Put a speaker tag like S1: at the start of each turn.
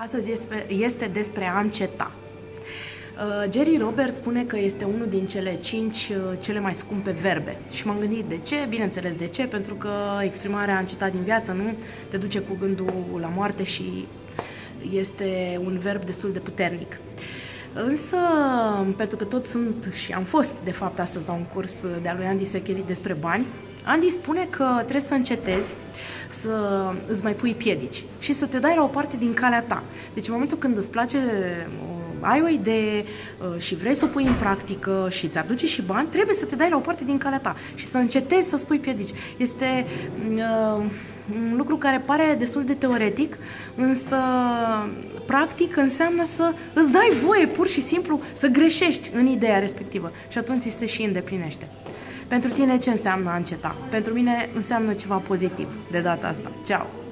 S1: Astăzi este, este despre a înceta. Uh, Jerry Roberts spune că este unul din cele cinci uh, cele mai scumpe verbe. Și m-am gândit de ce, bineînțeles de ce, pentru că exprimarea a încetat din viață, nu? Te duce cu gândul la moarte și este un verb destul de puternic. Însă, pentru că tot sunt și am fost, de fapt, astăzi la un curs de-a lui Andy Secheli despre bani, Andy spune că trebuie să încetezi să îți mai pui piedici și să te dai la o parte din calea ta. Deci în momentul când îți place ai o idee uh, și vrei să o pui în practică și îți aduce și bani, trebuie să te dai la o parte din calea ta și să încetezi să spui piedici. Este uh, un lucru care pare destul de teoretic, însă practic înseamnă să îți dai voie pur și simplu să greșești în ideea respectivă și atunci se și îndeplinește. Pentru tine ce înseamnă a înceta? Pentru mine înseamnă ceva pozitiv de data asta. Ceau!